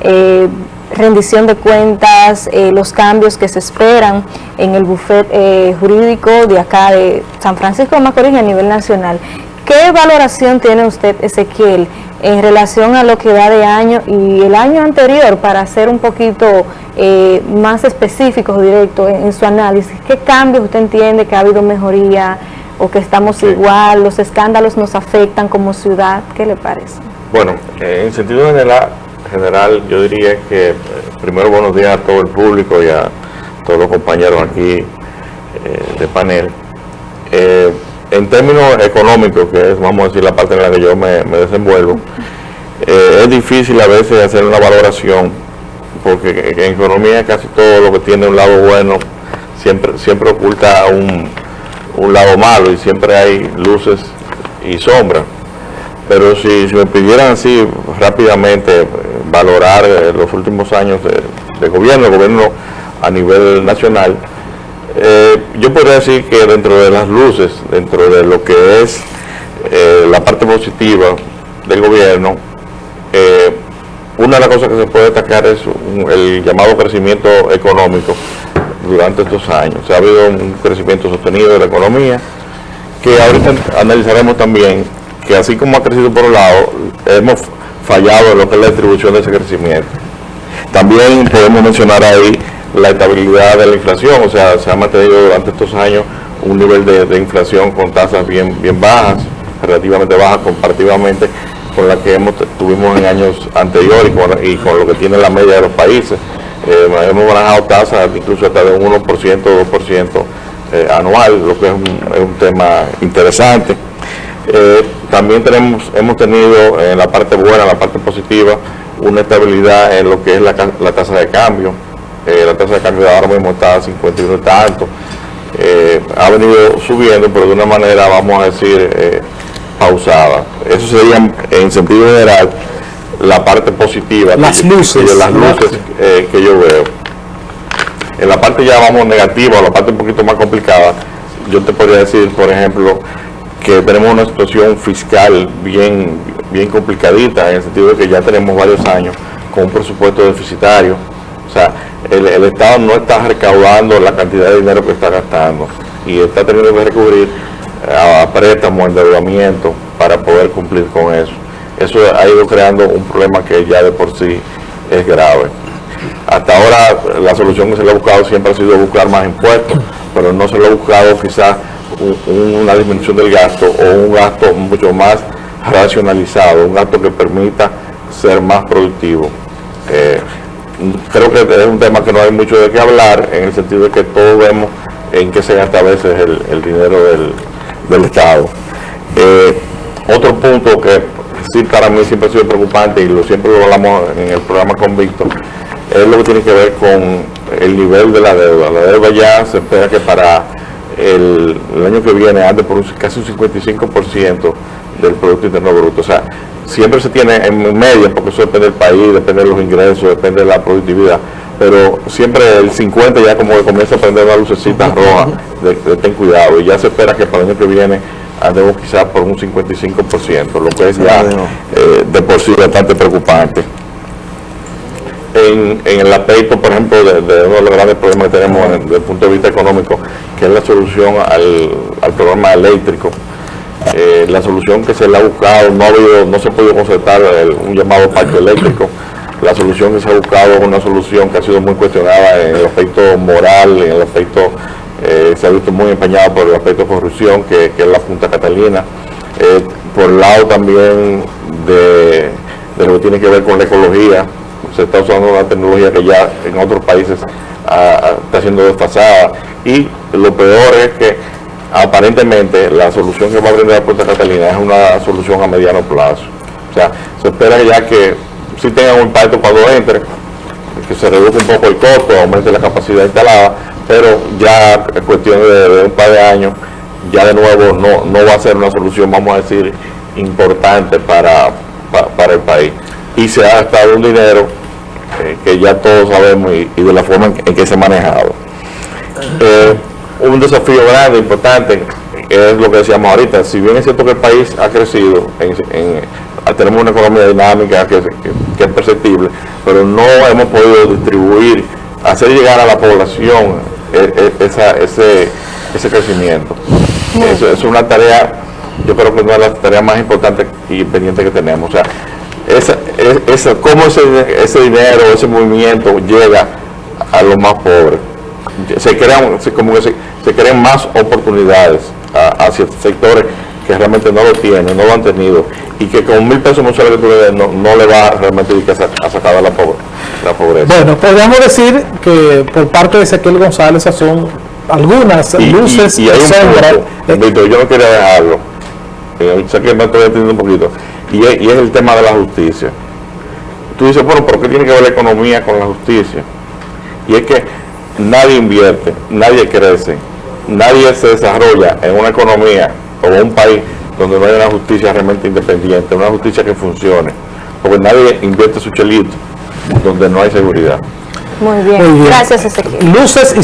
eh, rendición de cuentas, eh, los cambios que se esperan en el bufet eh, jurídico de acá de San Francisco de Macorís a nivel nacional. ¿Qué valoración tiene usted, Ezequiel, en relación a lo que va de año y el año anterior para ser un poquito eh, más específicos, directos en, en, su análisis? ¿Qué cambios usted entiende que ha habido mejoría o que estamos sí. igual? ¿Los escándalos nos afectan como ciudad? ¿Qué le parece? Bueno, en sentido general, general yo diría que eh, primero buenos días a todo el público y a todos los compañeros aquí eh, de panel. Eh, en términos económicos, que es, vamos a decir, la parte en la que yo me, desenvuelvo, eh, es difícil a veces hacer una valoración, porque en economía casi todo lo que tiene un lado bueno siempre, siempre oculta un, un lado malo y siempre hay luces y sombras. Pero si, me pidieran así rápidamente valorar eh, los últimos años de, de, gobierno, gobierno a nivel nacional, eh, yo podría decir que dentro de las luces, dentro de lo que es eh, la parte positiva del gobierno, una de las cosas que se puede destacar es el llamado crecimiento económico durante estos años. O sea, ha habido un crecimiento sostenido de la economía, que ahorita analizaremos también que así como ha crecido por un lado, hemos fallado en lo que es la distribución de ese crecimiento. También podemos mencionar ahí la estabilidad de la inflación, o sea, se ha mantenido durante estos años un nivel de, inflación con tasas bien, bien bajas, relativamente bajas comparativamente con la que hemos, tuvimos en años anteriores y con, y con lo que tiene la media de los países. Eh, hemos manejado tasas incluso hasta de un 1% o 2% eh, anual, lo que es un, es un tema interesante. Eh, también tenemos, hemos tenido en la parte buena, en la parte positiva, una estabilidad en lo que es la, la tasa de cambio. Eh, la tasa de cambio ahora mismo está a 51 y tanto. Eh, ha venido subiendo, pero de una manera, vamos a decir, pausada. Eso sería, en sentido general, la parte positiva. Las luces. Que, las luces que yo veo. En la parte ya, vamos, negativa, la parte un poquito más complicada, yo te podría decir, por ejemplo, que tenemos una situación fiscal bien, bien complicadita, en el sentido de que ya tenemos varios años con un presupuesto deficitario. O sea, el, el, Estado no está recaudando la cantidad de dinero que está gastando y está teniendo que recurrir a, préstamos, endeudamiento para poder cumplir con eso. Eso ha ido creando un problema que ya de por sí es grave. Hasta ahora la solución que se le ha buscado siempre ha sido buscar más impuestos, pero no se le ha buscado quizás una disminución del gasto o un gasto mucho más racionalizado, un gasto que permita ser más productivo. Eh, creo que es un tema que no hay mucho de qué hablar, en el sentido de que todos vemos en qué se gasta a veces el, dinero del, del Estado. Eh, otro punto que sí para mí siempre ha sido preocupante y lo siempre lo hablamos en el programa Convicto, es lo que tiene que ver con el nivel de la deuda. La deuda ya se espera que para el, el, año que viene ande por un, casi un 55% del Producto Interno Bruto. O sea, siempre se tiene en media, porque eso depende del país, depende de los ingresos, depende de la productividad, pero siempre el 50 ya como que comienza a prender una lucecita roja de, de, ten cuidado, y ya se espera que para el año que viene andemos quizás por un 55%, lo que es ya eh, de por sí bastante preocupante. En, el aspecto, por ejemplo, de, uno de los grandes problemas que tenemos desde el punto de vista económico, que es la solución al, al programa eléctrico. Eh, la solución que se le ha buscado, no, ha habido, no se ha podido concertar un llamado parque eléctrico. La solución que se ha buscado es una solución que ha sido muy cuestionada en el aspecto moral, en el aspecto, eh, se ha visto muy empeñado por el aspecto de corrupción, que, es la Punta Catalina. Eh, por el lado también de lo que tiene que ver con la ecología, se está usando una tecnología que ya en otros países ah, está siendo desfasada y lo peor es que aparentemente la solución que va a brindar Punta Catalina es una solución a mediano plazo. O sea, se espera ya que sí tenga un impacto cuando entre, que se reduzca un poco el costo, aumente la capacidad instalada, pero ya es cuestión de, un par de años, ya de nuevo no, no va a ser una solución, vamos a decir, importante para, para el país. Y se ha gastado un dinero eh, que ya todos sabemos y, y, de la forma en, en que se ha manejado. Eh, un desafío grande, importante, es lo que decíamos ahorita. Si bien es cierto que el país ha crecido, en, en, tenemos una economía dinámica que, que, que, perceptible, pero no hemos podido distribuir, hacer llegar a la población eh, esa, ese, ese crecimiento. Eso es una tarea, yo creo que es una de las tareas más importantes y pendientes que tenemos. O sea, esa, es- esa- cómo ese, ese dinero, ese movimiento llega a los más pobres. Se crean, se- como que se, se crean más oportunidades a- hacia sectores que realmente no lo tienen, no lo han tenido y que con mil pesos mensuales que tú le no, no le va realmente a sa- a sacar de la, pobre, la pobreza. Bueno, podríamos decir que por parte de Ezequiel González son algunas y, luces y- y hay un punto, Víctor, yo no quería dejarlo, eh, sé que me estoy entendiendo un poquito, y es, y es el tema de la justicia. Tú dices, bueno, ¿por qué tiene que ver la economía con la justicia? Y es que nadie invierte, nadie crece, nadie se desarrolla en una economía o en un país donde no hay una justicia realmente independiente, una justicia que funcione, porque nadie invierte su chelito donde no hay seguridad. Muy bien. Muy bien. Gracias, Ezequiel. Luces y